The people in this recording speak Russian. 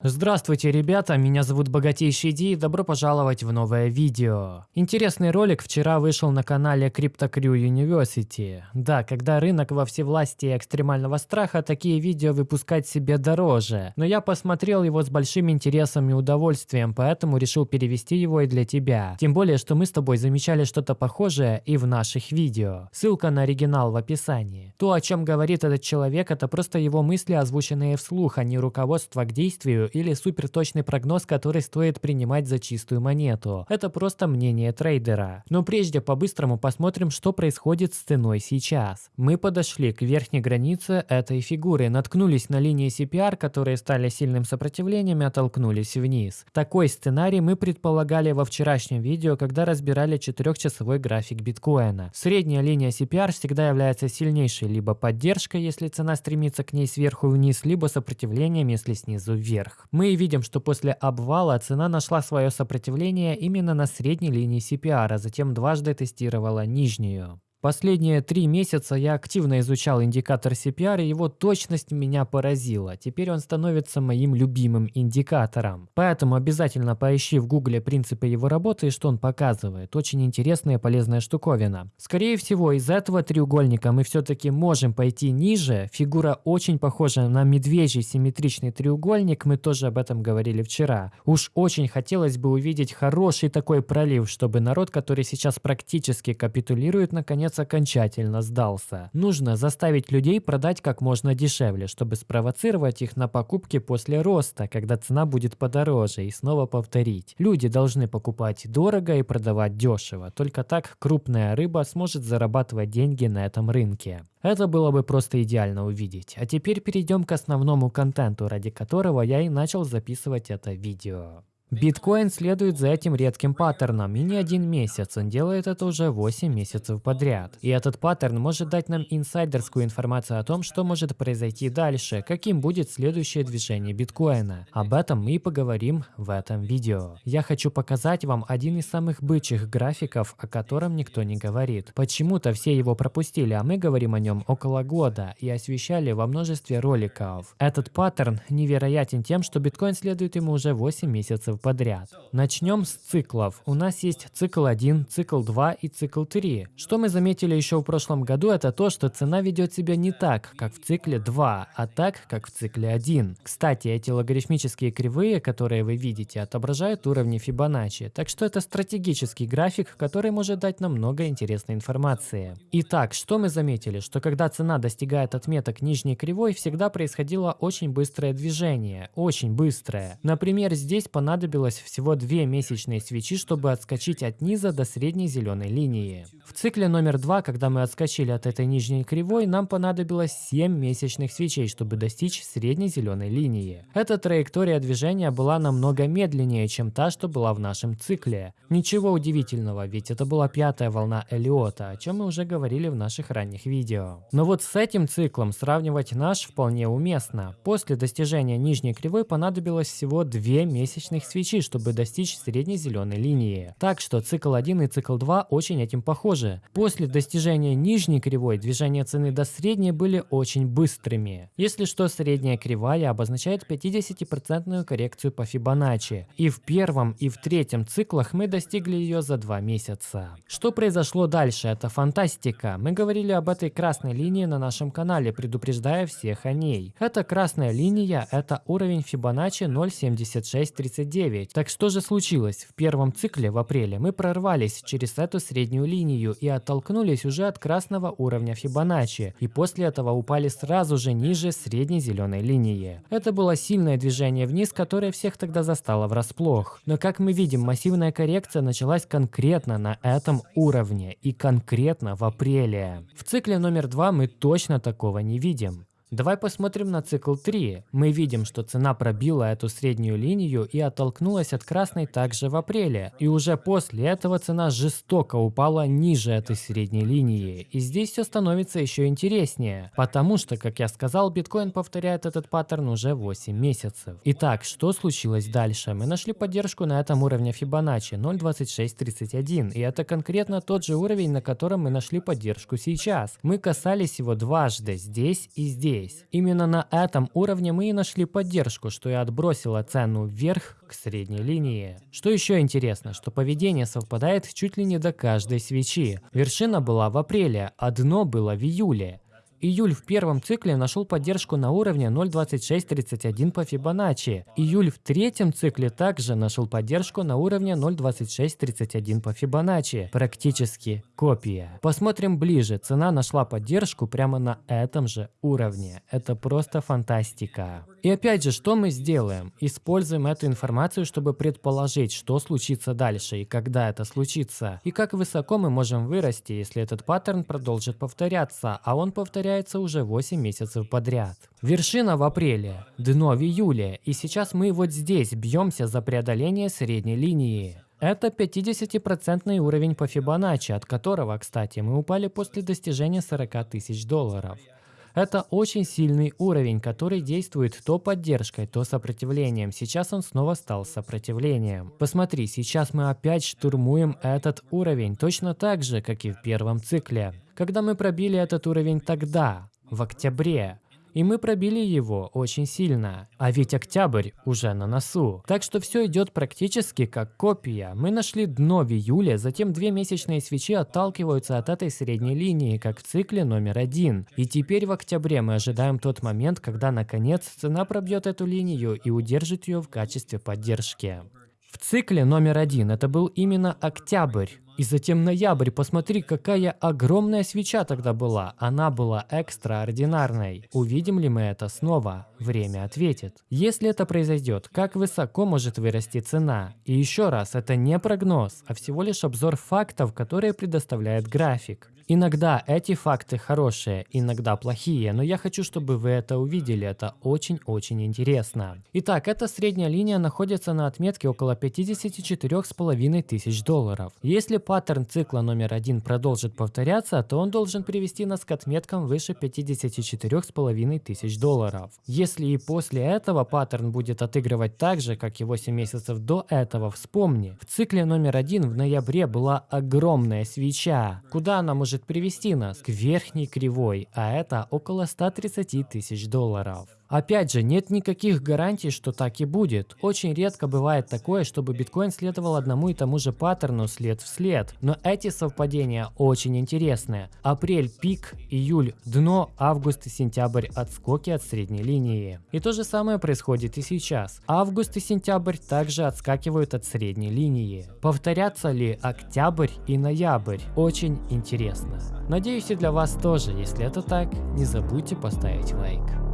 Здравствуйте, ребята, меня зовут Богатейший Ди и добро пожаловать в новое видео. Интересный ролик вчера вышел на канале Crypto Crew University. Да, когда рынок во всевластии экстремального страха, такие видео выпускать себе дороже. Но я посмотрел его с большим интересом и удовольствием, поэтому решил перевести его и для тебя. Тем более, что мы с тобой замечали что-то похожее и в наших видео. Ссылка на оригинал в описании. То, о чем говорит этот человек, это просто его мысли, озвученные вслух, а не руководство к действию или суперточный прогноз, который стоит принимать за чистую монету. Это просто мнение трейдера. Но прежде по-быстрому посмотрим, что происходит с ценой сейчас. Мы подошли к верхней границе этой фигуры, наткнулись на линии CPR, которые стали сильным сопротивлением и оттолкнулись вниз. Такой сценарий мы предполагали во вчерашнем видео, когда разбирали 4-часовой график биткоина. Средняя линия CPR всегда является сильнейшей либо поддержкой, если цена стремится к ней сверху вниз, либо сопротивлением, если снизу вверх вверх. Мы видим, что после обвала цена нашла свое сопротивление именно на средней линии CPR, а затем дважды тестировала нижнюю. Последние три месяца я активно изучал индикатор CPR, и его точность меня поразила. Теперь он становится моим любимым индикатором. Поэтому обязательно поищи в гугле принципы его работы и что он показывает. Очень интересная и полезная штуковина. Скорее всего, из этого треугольника мы все-таки можем пойти ниже. Фигура очень похожа на медвежий симметричный треугольник, мы тоже об этом говорили вчера. Уж очень хотелось бы увидеть хороший такой пролив, чтобы народ, который сейчас практически капитулирует, наконец наконец окончательно сдался. Нужно заставить людей продать как можно дешевле, чтобы спровоцировать их на покупки после роста, когда цена будет подороже, и снова повторить. Люди должны покупать дорого и продавать дешево. Только так крупная рыба сможет зарабатывать деньги на этом рынке. Это было бы просто идеально увидеть. А теперь перейдем к основному контенту, ради которого я и начал записывать это видео. Биткоин следует за этим редким паттерном, и не один месяц, он делает это уже 8 месяцев подряд. И этот паттерн может дать нам инсайдерскую информацию о том, что может произойти дальше, каким будет следующее движение биткоина. Об этом мы и поговорим в этом видео. Я хочу показать вам один из самых бычьих графиков, о котором никто не говорит. Почему-то все его пропустили, а мы говорим о нем около года и освещали во множестве роликов. Этот паттерн невероятен тем, что биткоин следует ему уже 8 месяцев подряд. Начнем с циклов. У нас есть цикл 1, цикл 2 и цикл 3. Что мы заметили еще в прошлом году, это то, что цена ведет себя не так, как в цикле 2, а так, как в цикле 1. Кстати, эти логарифмические кривые, которые вы видите, отображают уровни Фибоначчи, так что это стратегический график, который может дать нам много интересной информации. Итак, что мы заметили? Что когда цена достигает отметок нижней кривой, всегда происходило очень быстрое движение, очень быстрое. Например, здесь понадобилось понадобилось всего две месячные свечи, чтобы отскочить от низа до средней зеленой линии. В цикле номер два, когда мы отскочили от этой нижней кривой, нам понадобилось 7 месячных свечей, чтобы достичь средней зеленой линии. Эта траектория движения была намного медленнее, чем та, что была в нашем цикле. Ничего удивительного, ведь это была пятая волна Элиота, о чем мы уже говорили в наших ранних видео. Но вот с этим циклом сравнивать наш вполне уместно. После достижения нижней кривой понадобилось всего 2 месячных свечи свечи, чтобы достичь средней зеленой линии. Так что цикл 1 и цикл 2 очень этим похожи. После достижения нижней кривой движения цены до средней были очень быстрыми. Если что, средняя кривая обозначает 50% коррекцию по Фибоначчи. И в первом и в третьем циклах мы достигли ее за 2 месяца. Что произошло дальше? Это фантастика. Мы говорили об этой красной линии на нашем канале, предупреждая всех о ней. Эта красная линия – это уровень Фибоначчи 0.7639 9. Так что же случилось? В первом цикле в апреле мы прорвались через эту среднюю линию и оттолкнулись уже от красного уровня Фибоначчи, и после этого упали сразу же ниже средней зеленой линии. Это было сильное движение вниз, которое всех тогда застало врасплох. Но как мы видим, массивная коррекция началась конкретно на этом уровне и конкретно в апреле. В цикле номер два мы точно такого не видим. Давай посмотрим на цикл 3. Мы видим, что цена пробила эту среднюю линию и оттолкнулась от красной также в апреле. И уже после этого цена жестоко упала ниже этой средней линии. И здесь все становится еще интереснее. Потому что, как я сказал, биткоин повторяет этот паттерн уже 8 месяцев. Итак, что случилось дальше? Мы нашли поддержку на этом уровне Фибоначчи 0.2631. И это конкретно тот же уровень, на котором мы нашли поддержку сейчас. Мы касались его дважды, здесь и здесь здесь. Именно на этом уровне мы и нашли поддержку, что и отбросило цену вверх к средней линии. Что еще интересно, что поведение совпадает чуть ли не до каждой свечи. Вершина была в апреле, а дно было в июле. Июль в первом цикле нашел поддержку на уровне 0.2631 по Фибоначчи. Июль в третьем цикле также нашел поддержку на уровне 0.2631 по Фибоначчи. Практически копия. Посмотрим ближе. Цена нашла поддержку прямо на этом же уровне. Это просто фантастика. И опять же, что мы сделаем? Используем эту информацию, чтобы предположить, что случится дальше и когда это случится. И как высоко мы можем вырасти, если этот паттерн продолжит повторяться, а он повторяется уже 8 месяцев подряд. Вершина в апреле, дно в июле, и сейчас мы вот здесь бьемся за преодоление средней линии. Это 50% уровень по Фибоначчи, от которого, кстати, мы упали после достижения 40 тысяч долларов. Это очень сильный уровень, который действует то поддержкой, то сопротивлением. Сейчас он снова стал сопротивлением. Посмотри, сейчас мы опять штурмуем этот уровень, точно так же, как и в первом цикле. Когда мы пробили этот уровень тогда, в октябре, и мы пробили его очень сильно. А ведь октябрь уже на носу. Так что все идет практически как копия. Мы нашли дно в июле, затем две месячные свечи отталкиваются от этой средней линии, как в цикле номер один. И теперь в октябре мы ожидаем тот момент, когда наконец цена пробьет эту линию и удержит ее в качестве поддержки. В цикле номер один это был именно октябрь. И затем ноябрь, посмотри, какая огромная свеча тогда была. Она была экстраординарной. Увидим ли мы это снова? Время ответит. Если это произойдет, как высоко может вырасти цена? И еще раз, это не прогноз, а всего лишь обзор фактов, которые предоставляет график. Иногда эти факты хорошие, иногда плохие, но я хочу, чтобы вы это увидели, это очень-очень интересно. Итак, эта средняя линия находится на отметке около 54,5 тысяч долларов. Если паттерн цикла номер один продолжит повторяться, то он должен привести нас к отметкам выше 54,5 тысяч долларов. Если и после этого паттерн будет отыгрывать так же, как и 8 месяцев до этого, вспомни, в цикле номер один в ноябре была огромная свеча. Куда она может может привести нас к верхней кривой, а это около 130 тысяч долларов. Опять же, нет никаких гарантий, что так и будет. Очень редко бывает такое, чтобы биткоин следовал одному и тому же паттерну след в след. Но эти совпадения очень интересные. Апрель – пик, июль – дно, август и сентябрь – отскоки от средней линии. И то же самое происходит и сейчас. Август и сентябрь также отскакивают от средней линии. Повторятся ли октябрь и ноябрь? Очень интересно. Надеюсь и для вас тоже. Если это так, не забудьте поставить лайк.